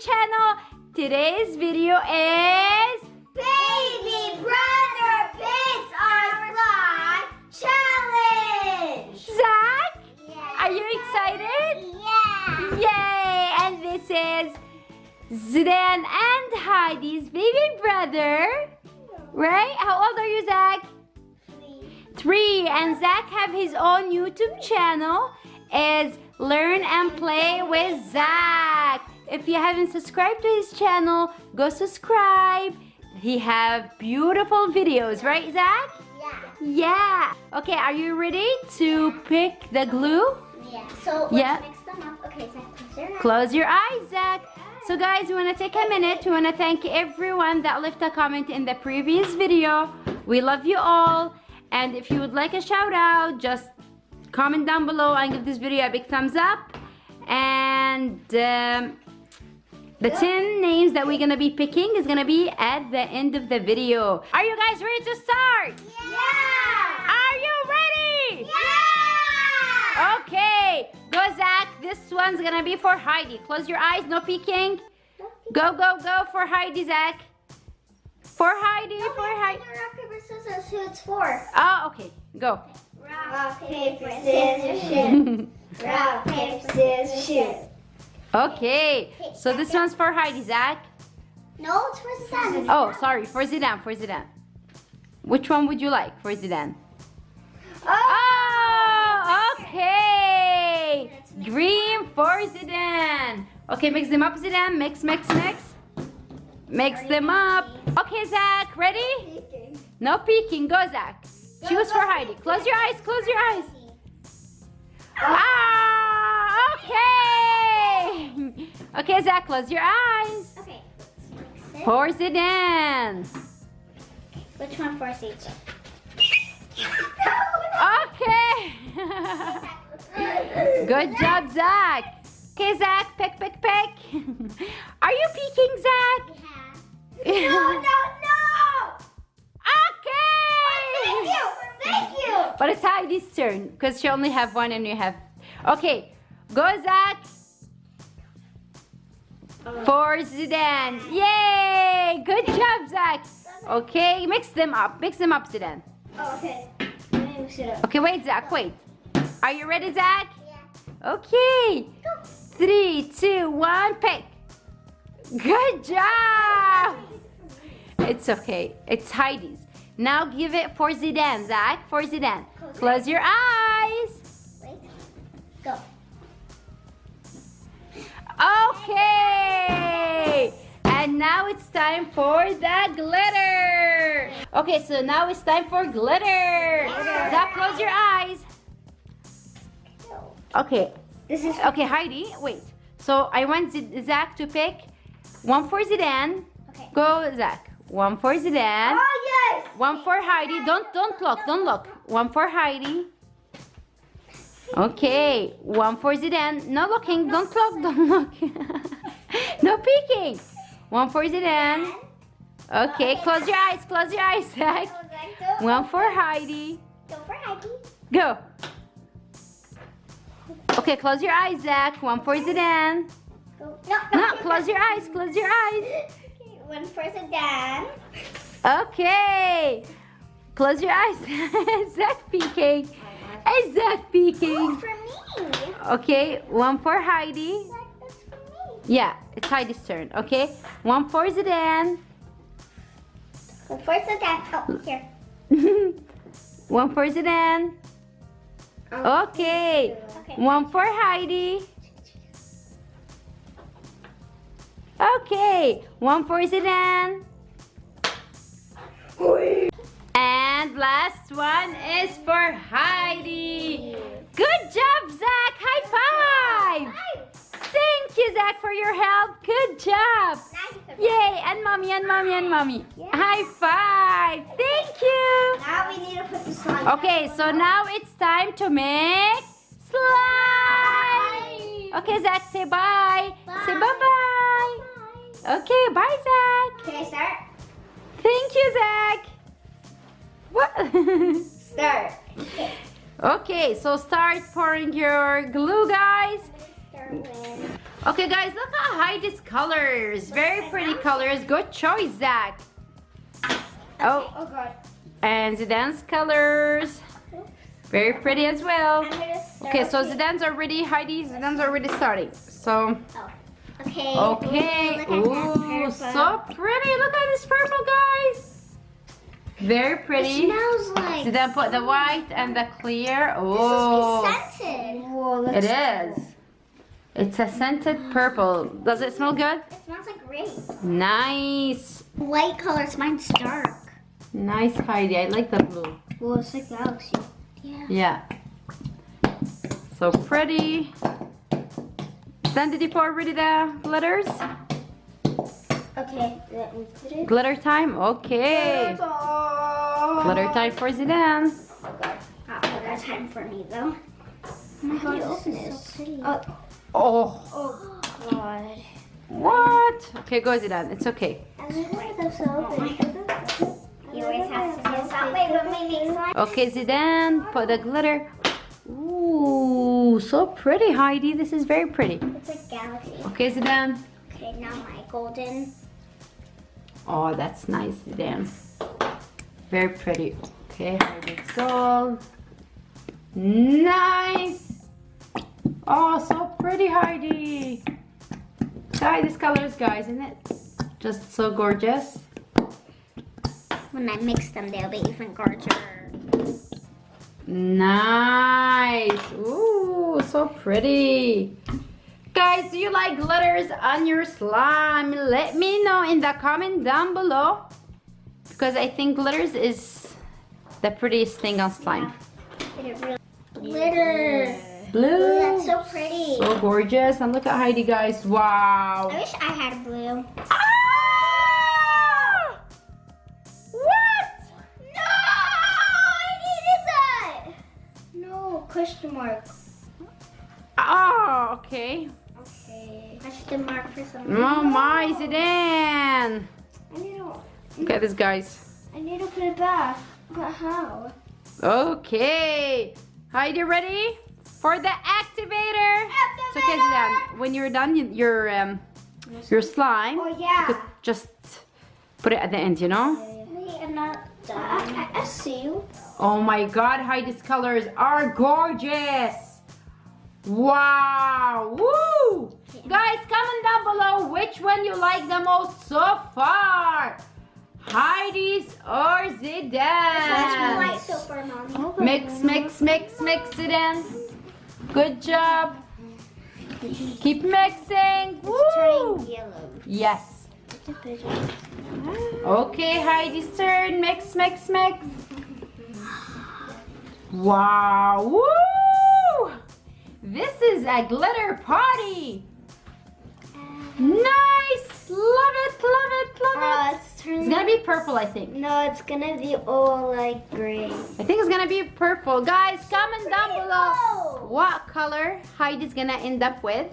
channel. Today's video is Baby Brother Pits on Fly Challenge! Zach. Yeah. Are you excited? Yeah! Yay! And this is Zidane and Heidi's baby brother. Right? How old are you, Zach? Three. And Zach have his own YouTube channel. Is Learn and Play with Zach. If you haven't subscribed to his channel, go subscribe. He have beautiful videos, right, Zach? Yeah. Yeah. Okay, are you ready to pick the glue? Yeah. So let's Yeah. mix them up. Okay, so close your eyes. Close your eyes, Zach. So guys, we want to take a minute. We want to thank everyone that left a comment in the previous video. We love you all. And if you would like a shout out, just comment down below and give this video a big thumbs up. And um, the 10 names that we're going to be picking is going to be at the end of the video. Are you guys ready to start? Yeah! Are you ready? Yeah! Okay, go Zach. This one's gonna be for Heidi. Close your eyes, no peeking. Go, go, go for Heidi, Zach. For Heidi, No, for Heidi. Rock, paper, scissors. Who it's for? Oh, okay, go. Rock, paper, scissors, shoot. Rock, paper, scissors, shoot. Okay, so this one's for Heidi, Zach. No, it's for Zidane. Oh, sorry, for Zidane, for Zidane. Which one would you like for Zidane? Oh, okay. Green for Zidane. Okay, mix them up, Zidane. Mix, mix, mix. Mix them up. Okay, Zach, ready? No peeking. Go, Zach. Choose for Heidi. Close your eyes. Close your eyes. Ah, okay. Zach, close your eyes. Okay. mix it. Zidane. Which one for Zidane? Okay. Good job, Zach. Okay, Zach, pick, pick, pick. Are you peeking, Zach? Yeah. No, no, no! Okay. Thank you! Thank you! But it's Heidi's turn because she only have one and you have. Okay, go Zach. For Zidane. Yay! Good job, Zach. Okay, mix them up. Mix them up, Zidane. Oh, okay. Mix it up. Okay, wait, Zach, wait. Are you ready, Zach? Yeah. Okay. Go. Three, two, one, pick. Good job. It's okay. It's Heidi's. Now give it for Zidane, Zach. For Zidane. Close. Close your eyes. Wait. Go. It's time for the glitter. Okay, so now it's time for glitter. Glitter. Zach, close your eyes. Okay, This is okay, Heidi, wait. So I want Zach to pick one for Zidane. okay. Go, Zach. One for Zidane. Oh yes. One for Heidi. Don't don't look. Don't look. One for Heidi. Okay. One for Zidane. No looking. Don't look. Don't look. no peeking. One for Zidane. Okay. Close your eyes. Close your eyes, Zach. One for Heidi. Go for Heidi. Go. Okay. Close your eyes, Zach. One for Zidane. No. No. Close your eyes. Close your eyes. Okay, one for Zidane. Okay. Close your eyes. Zach peeking. Hey, Zach Oh, for me. Okay, one for Heidi. Like, That's for me. Yeah, it's Heidi's turn. Okay, one for Zidane. Go for Zidane. Oh, here. one for Zidane. Oh. Okay, Okay. one for Heidi. Okay, one for Zidane. And last one is for Heidi. Good job, Zach. High five. Thank you, Zach, for your help. Good job. Yay, and mommy, and mommy, and mommy. Yeah. High five. Thank you. Now we need to put the slime. Okay, so now it's time to make slime. Okay, Zach, say bye. Say bye-bye. Okay, bye, Zach. Can I start? Thank you, Zach. What? Start. Okay. okay, so start pouring your glue, guys. Winter wind. Okay, guys, look how at Heidi's colors. Very pretty colors. Good choice, Zach. Oh, Oh god. and Zidane's colors. Very pretty as well. I'm gonna start. Okay, so with- Zidane's already, Heidi, Zidane's already starting. So, Oh. Okay. okay. Look Ooh, so pretty. Look at this purple, guys. Very It pretty. smells like. Zidane put the white and the clear. This Oh, is scented. Whoa, it is. It's a scented purple. Does it smell good? It smells like grape. Nice. Light colors, mine's dark. Nice, Heidi. I like the blue. Well, it's like galaxy. Yeah. Yeah. So pretty. Then did you pour already the glitters? Okay, let me put it. Glitter time? Okay. Glitter time for Zidane. Oh god, not glitter time for me though. Oh my god, this is so pretty. Oh, Oh, oh god. what? Okay, go Zidane. It's okay. You always have to do something with me next time. Okay, Zidane, put the glitter. Ooh, so pretty, Heidi. This is very pretty. It's like galaxy. Okay, Zidane. Okay, now my golden. Oh, that's nice, Zidane. Very pretty. Okay, Heidi's gold. Nice. Oh, so pretty, Heidi. Guys, this colors, guys, isn't it? Just so gorgeous. When I mix them, they'll be even gorgeous. Nice. Ooh, so pretty. Guys, do you like glitters on your slime? Let me know in the comment down below. Because I think glitters is the prettiest thing on slime. Glitter. Blue. Ooh, that's so pretty. So gorgeous. And look at Heidi, guys. Wow. I wish I had blue. Ah! What? No! I needed that! No, question mark. Oh, okay. Okay. Question mark for some Oh my, Zidane. I need to, Look at this, guys. I need to put it back. But how? Okay. Heidi, ready for the activator? It's okay, Zidane. When you're done, you- your um, your slime, Oh, you yeah. could just put it at the end. You know? Wait, I'm not done. I, I, see you. Oh my God, Heidi's colors are gorgeous. Wow. Woo! Guys, comment down below which one you like the most so far. Heidi's or Zidane's. white super mommy. Mix, mix, mix, mix it in. Good job. Keep mixing. Woo! Turning yellow. Yes. Okay, Heidi's turn. Mix, mix, mix. Wow. Woo! This is a glitter party. Nice. Love it, love it, love Uh, it. it's It's gonna be purple, I think. No, it's gonna be all like gray. I think it's gonna be purple. Guys, comment down below what color Heidi's gonna end up with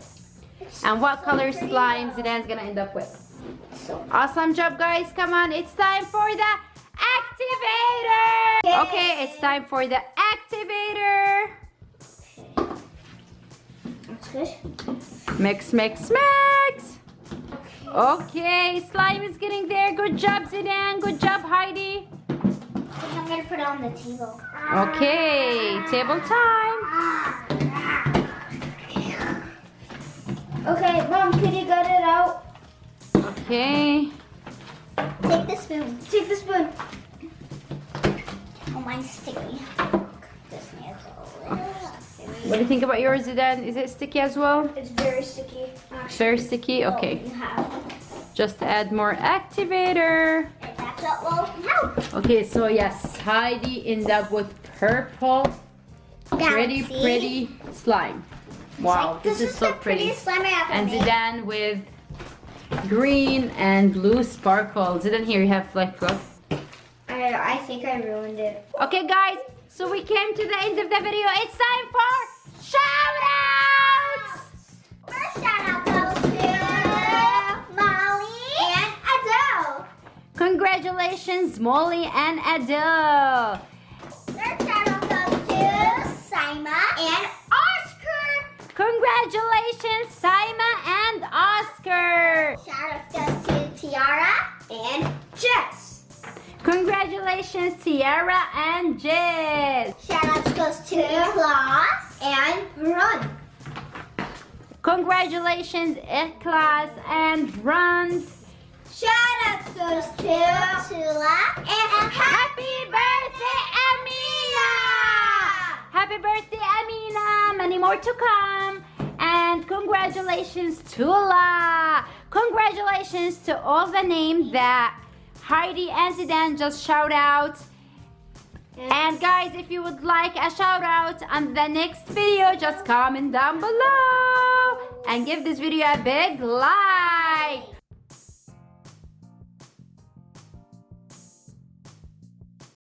and what color slime Zidane's gonna end up with. So Awesome job, guys. Come on, it's time for the activator. Okay, it's time for the activator. Mix, mix, mix. Okay, slime is getting there. Good job, Zidane. Good job, Heidi. I'm gonna put it on the table. Okay, table time. Okay, mom, can you get it out? Okay. Take the spoon. Take the spoon. Oh, mine's sticky. This needs a little. What do you think about yours, Zidane? Is it sticky as well? It's very sticky. Actually. Very sticky? Oh, okay. Oh, you have. Just add more activator. And that's what will help. Okay, so yes, Heidi ended up with purple, pretty, Galaxy. pretty slime. Wow, Like, this, is, so the pretty. slime I ever And made. Zidane with green and blue sparkle. Zidane, here you have like look. I, I think I ruined it. Okay, guys, so we came to the end of the video. It's time for shout outs. Congratulations, Molly and Adele! Third round goes to Saima and Oscar! Congratulations, Saima and Oscar! Shout goes to Tiara and Jess! Congratulations, Tiara and Jess! Shout goes to Klaus and Ron! Congratulations, Eklas and Ron! Shout out goes to Tula and Happy birthday, Amina! Happy birthday, Amina! Many more to come. And congratulations, Tula! Congratulations to all the names that Heidi and Zidane just shout out. And guys, if you would like a shout out on the next video, just comment down below and give this video a big like.